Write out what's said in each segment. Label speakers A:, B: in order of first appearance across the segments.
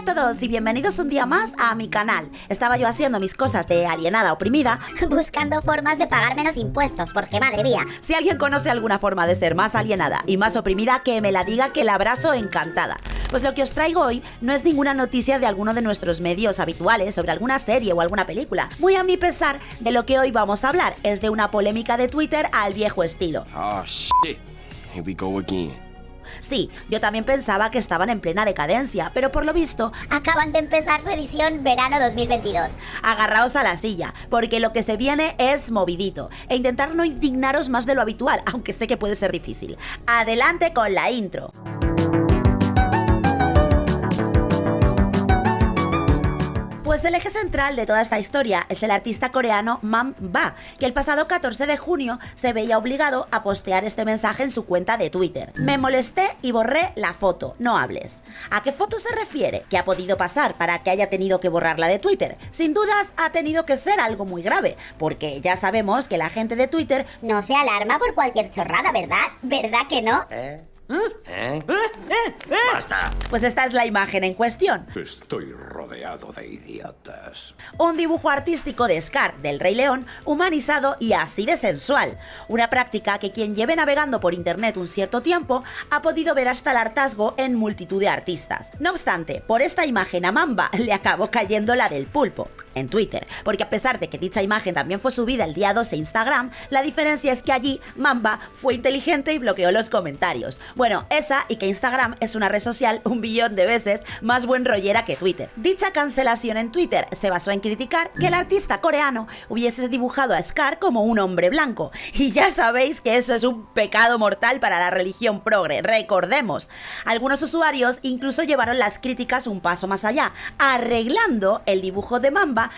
A: a todos y bienvenidos un día más a mi canal. Estaba yo haciendo mis cosas de alienada oprimida,
B: buscando formas de pagar menos impuestos, porque madre mía.
A: Si alguien conoce alguna forma de ser más alienada y más oprimida, que me la diga que la abrazo encantada. Pues lo que os traigo hoy no es ninguna noticia de alguno de nuestros medios habituales sobre alguna serie o alguna película. Muy a mi pesar, de lo que hoy vamos a hablar es de una polémica de Twitter al viejo estilo.
C: Oh shit. Here we go again.
A: Sí, yo también pensaba que estaban en plena decadencia, pero por lo visto
B: acaban de empezar su edición verano 2022.
A: Agarraos a la silla, porque lo que se viene es movidito, e intentar no indignaros más de lo habitual, aunque sé que puede ser difícil. Adelante con la intro. Pues el eje central de toda esta historia es el artista coreano Mam Ba, que el pasado 14 de junio se veía obligado a postear este mensaje en su cuenta de Twitter. Me molesté y borré la foto, no hables. ¿A qué foto se refiere? ¿Qué ha podido pasar para que haya tenido que borrarla de Twitter? Sin dudas ha tenido que ser algo muy grave, porque ya sabemos que la gente de Twitter
B: no se alarma por cualquier chorrada, ¿verdad? ¿Verdad que no?
C: ¿Eh? ¿Eh? ¡Basta!
A: Pues esta es la imagen en cuestión.
D: Estoy rodeado de idiotas.
A: Un dibujo artístico de Scar, del Rey León, humanizado y así de sensual. Una práctica que quien lleve navegando por internet un cierto tiempo ha podido ver hasta el hartazgo en multitud de artistas. No obstante, por esta imagen a Mamba le acabó cayendo la del pulpo, en Twitter, porque a pesar de que dicha imagen también fue subida el día 12 a Instagram, la diferencia es que allí Mamba fue inteligente y bloqueó los comentarios. Bueno, esa y que Instagram es una red social un billón de veces más buen rollera que Twitter. Dicha cancelación en Twitter se basó en criticar que el artista coreano hubiese dibujado a Scar como un hombre blanco. Y ya sabéis que eso es un pecado mortal para la religión progre, recordemos. Algunos usuarios incluso llevaron las críticas un paso más allá, arreglando el dibujo de Mamba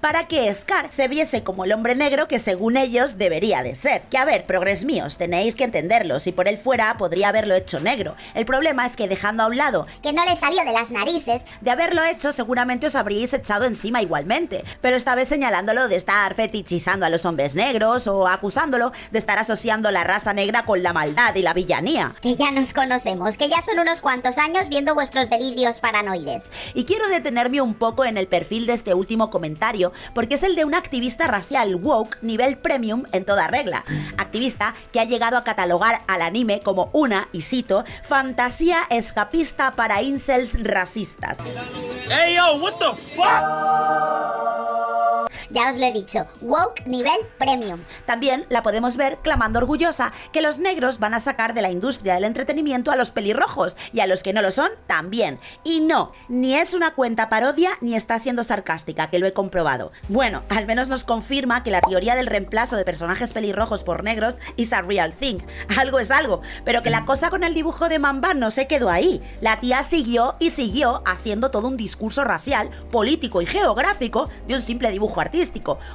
A: para que Scar se viese como el hombre negro que según ellos debería de ser. Que a ver, progres míos, tenéis que entenderlo, si por él fuera podría haberlo hecho negro. El problema es que dejando a un lado
B: que no le salió de las narices,
A: de haberlo hecho seguramente os habríais echado encima igualmente, pero esta vez señalándolo de estar fetichizando a los hombres negros o acusándolo de estar asociando la raza negra con la maldad y la villanía.
B: Que ya nos conocemos, que ya son unos cuantos años viendo vuestros delirios paranoides.
A: Y quiero detenerme un poco en el perfil de este último comentario porque es el de un activista racial woke nivel premium en toda regla. Activista que ha llegado a catalogar al anime como una, y cito, fantasía escapista para incels racistas.
C: Yo, what the fuck?
B: Ya os lo he dicho, woke nivel premium.
A: También la podemos ver clamando orgullosa que los negros van a sacar de la industria del entretenimiento a los pelirrojos y a los que no lo son también. Y no, ni es una cuenta parodia ni está siendo sarcástica, que lo he comprobado. Bueno, al menos nos confirma que la teoría del reemplazo de personajes pelirrojos por negros is a real thing. Algo es algo, pero que la cosa con el dibujo de Mamba no se quedó ahí. La tía siguió y siguió haciendo todo un discurso racial, político y geográfico de un simple dibujo artístico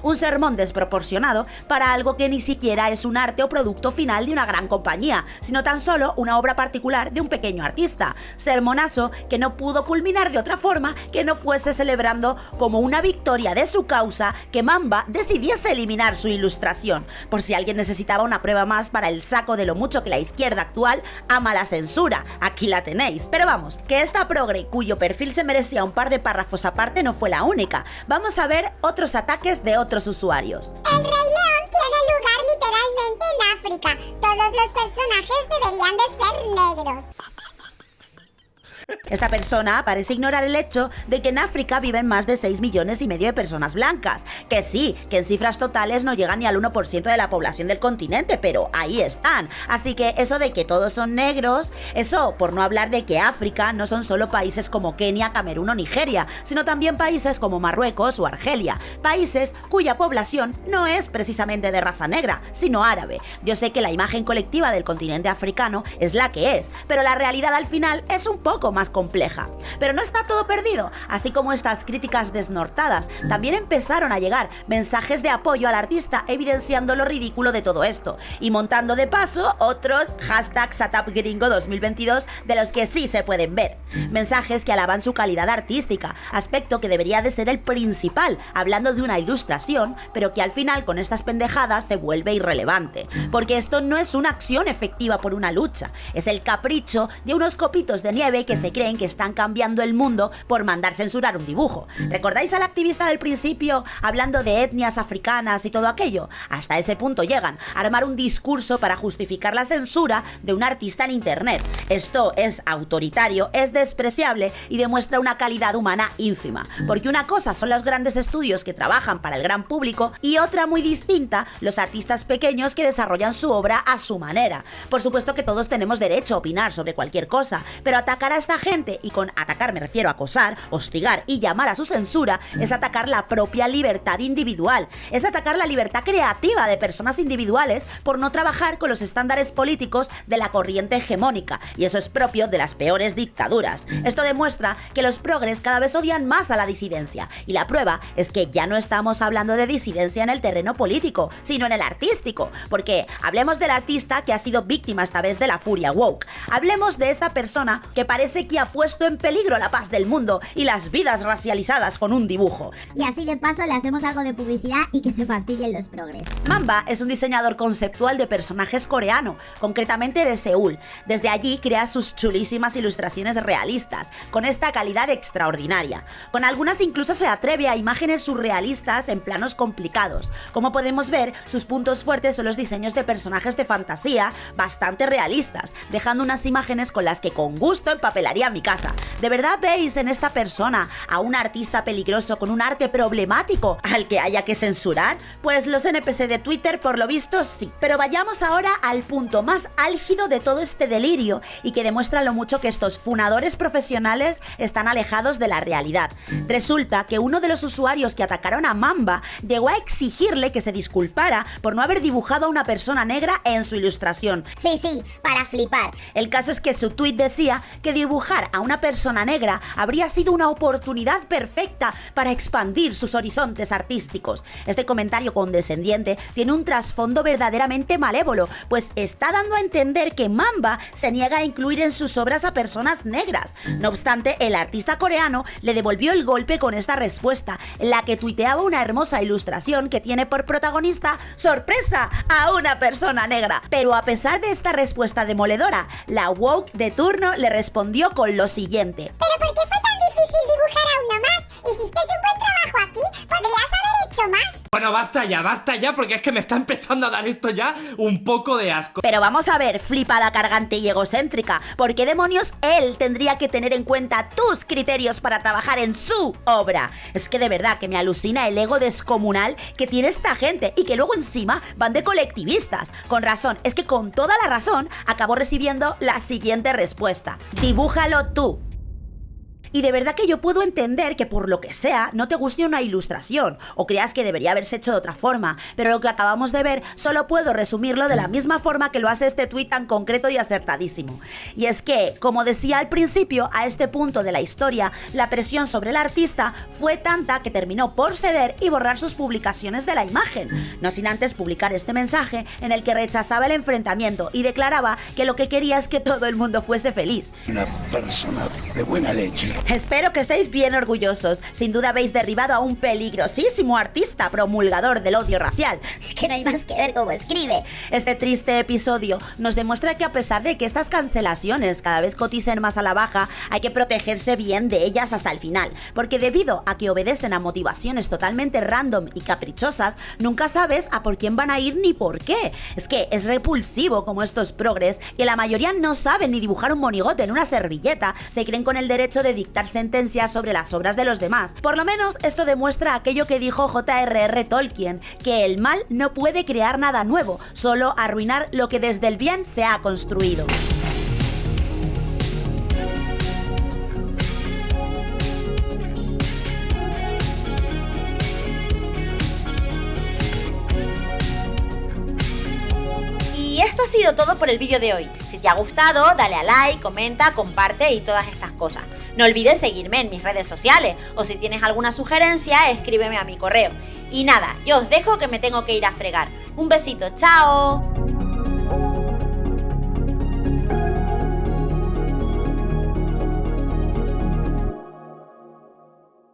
A: un sermón desproporcionado para algo que ni siquiera es un arte o producto final de una gran compañía, sino tan solo una obra particular de un pequeño artista. Sermonazo que no pudo culminar de otra forma que no fuese celebrando como una victoria de su causa que Mamba decidiese eliminar su ilustración, por si alguien necesitaba una prueba más para el saco de lo mucho que la izquierda actual ama la censura. Aquí la tenéis. Pero vamos, que esta progre cuyo perfil se merecía un par de párrafos aparte no fue la única. Vamos a ver otros ataques de otros usuarios.
E: El Rey León tiene lugar literalmente en África. Todos los personajes deberían de ser negros.
A: Esta persona parece ignorar el hecho de que en África viven más de 6 millones y medio de personas blancas. Que sí, que en cifras totales no llegan ni al 1% de la población del continente, pero ahí están. Así que eso de que todos son negros, eso por no hablar de que África no son solo países como Kenia, Camerún o Nigeria, sino también países como Marruecos o Argelia. Países cuya población no es precisamente de raza negra, sino árabe. Yo sé que la imagen colectiva del continente africano es la que es, pero la realidad al final es un poco más compleja. Pero no está todo perdido, así como estas críticas desnortadas, también empezaron a llegar mensajes de apoyo al artista evidenciando lo ridículo de todo esto. Y montando de paso otros hashtag Gringo 2022 de los que sí se pueden ver. Mensajes que alaban su calidad artística, aspecto que debería de ser el principal, hablando de una ilustración, pero que al final con estas pendejadas se vuelve irrelevante, porque esto no es una acción efectiva por una lucha, es el capricho de unos copitos de nieve que se se que están cambiando el mundo por mandar censurar un dibujo. ¿Recordáis al activista del principio hablando de etnias africanas y todo aquello? Hasta ese punto llegan, a armar un discurso para justificar la censura de un artista en Internet. Esto es autoritario, es despreciable y demuestra una calidad humana ínfima. Porque una cosa son los grandes estudios que trabajan para el gran público y otra muy distinta, los artistas pequeños que desarrollan su obra a su manera. Por supuesto que todos tenemos derecho a opinar sobre cualquier cosa, pero atacar a esta gente, y con atacar me refiero a acosar, hostigar y llamar a su censura, es atacar la propia libertad individual, es atacar la libertad creativa de personas individuales por no trabajar con los estándares políticos de la corriente hegemónica, y eso es propio de las peores dictaduras. Esto demuestra que los progres cada vez odian más a la disidencia, y la prueba es que ya no estamos hablando de disidencia en el terreno político, sino en el artístico, porque hablemos del artista que ha sido víctima esta vez de la furia woke. Hablemos de esta persona que parece que ha puesto en peligro la paz del mundo y las vidas racializadas con un dibujo.
B: Y así de paso le hacemos algo de publicidad y que se fastidien los progres.
A: Mamba es un diseñador conceptual de personajes coreano, concretamente de Seúl. Desde allí crea sus chulísimas ilustraciones realistas, con esta calidad extraordinaria. Con algunas incluso se atreve a imágenes surrealistas en planos complicados. Como podemos ver, sus puntos fuertes son los diseños de personajes de fantasía bastante realistas, dejando unas imágenes con las que con gusto empapelaría mi casa. ¿De verdad veis en esta persona a un artista peligroso con un arte problemático al que haya que censurar? Pues los NPC de Twitter por lo visto sí. Pero vayamos ahora al punto más álgido de todo este delirio y que demuestra lo mucho que estos funadores profesionales están alejados de la realidad. Resulta que uno de los usuarios que atacaron a Mamba llegó a exigirle que se disculpara por no haber dibujado a una persona negra en su ilustración.
B: Sí, sí, para flipar.
A: El caso es que su tweet decía que dibujar a una persona negra habría sido una oportunidad perfecta para expandir sus horizontes artísticos. Este comentario condescendiente tiene un trasfondo verdaderamente malévolo, pues está dando a entender que Mamba se niega a incluir en sus obras a personas negras. No obstante, el artista coreano le devolvió el golpe con esta respuesta, en la que tuiteaba una hermosa ilustración que tiene por protagonista sorpresa a una persona negra. Pero a pesar de esta respuesta demoledora, la woke de turno le respondió con lo siguiente.
E: ¿Pero
C: Bueno, basta ya, basta ya, porque es que me está empezando a dar esto ya un poco de asco.
A: Pero vamos a ver, flipada, cargante y egocéntrica, ¿por qué demonios él tendría que tener en cuenta tus criterios para trabajar en su obra? Es que de verdad que me alucina el ego descomunal que tiene esta gente y que luego encima van de colectivistas. Con razón, es que con toda la razón acabó recibiendo la siguiente respuesta. Dibújalo tú. Y de verdad que yo puedo entender que por lo que sea no te guste una ilustración o creas que debería haberse hecho de otra forma, pero lo que acabamos de ver solo puedo resumirlo de la misma forma que lo hace este tuit tan concreto y acertadísimo. Y es que, como decía al principio, a este punto de la historia, la presión sobre el artista fue tanta que terminó por ceder y borrar sus publicaciones de la imagen, no sin antes publicar este mensaje en el que rechazaba el enfrentamiento y declaraba que lo que quería es que todo el mundo fuese feliz.
F: Una persona de buena leche.
A: Espero que estéis bien orgullosos. Sin duda habéis derribado a un peligrosísimo artista promulgador del odio racial.
B: Que no hay más que ver cómo escribe.
A: Este triste episodio nos demuestra que a pesar de que estas cancelaciones cada vez coticen más a la baja, hay que protegerse bien de ellas hasta el final, porque debido a que obedecen a motivaciones totalmente random y caprichosas, nunca sabes a por quién van a ir ni por qué. Es que es repulsivo como estos progres, que la mayoría no saben ni dibujar un monigote en una servilleta, se creen con el derecho de dictar sentencias sobre las obras de los demás. Por lo menos esto demuestra aquello que dijo J.R.R. Tolkien, que el mal no puede crear nada nuevo, solo arruinar lo que desde el bien se ha construido. Ha sido todo por el vídeo de hoy. Si te ha gustado, dale a like, comenta, comparte y todas estas cosas. No olvides seguirme en mis redes sociales o si tienes alguna sugerencia, escríbeme a mi correo. Y nada, yo os dejo que me tengo que ir a fregar. Un besito, chao.